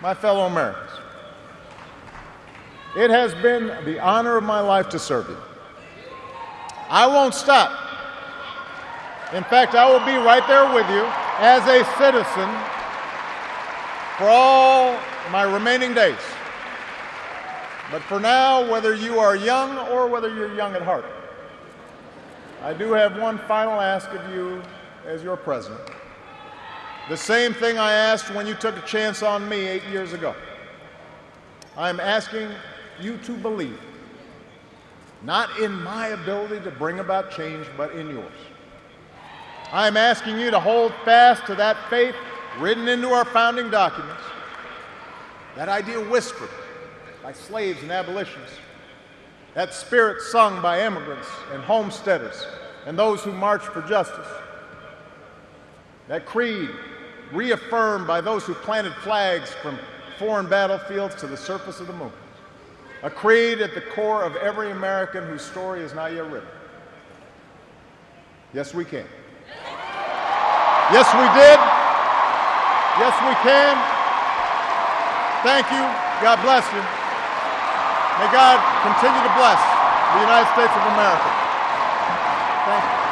my fellow Americans, it has been the honor of my life to serve you. I won't stop. In fact, I will be right there with you as a citizen for all my remaining days. But for now, whether you are young or whether you're young at heart, I do have one final ask of you as your president. The same thing I asked when you took a chance on me eight years ago. I'm asking you to believe, not in my ability to bring about change, but in yours. I'm asking you to hold fast to that faith written into our founding documents, that idea whispered by slaves and abolitionists, that spirit sung by immigrants and homesteaders and those who marched for justice, that creed reaffirmed by those who planted flags from foreign battlefields to the surface of the moon, a creed at the core of every American whose story is not yet written. Yes, we can. Yes, we did. Yes, we can. Thank you. God bless you. May God continue to bless the United States of America. Thank you.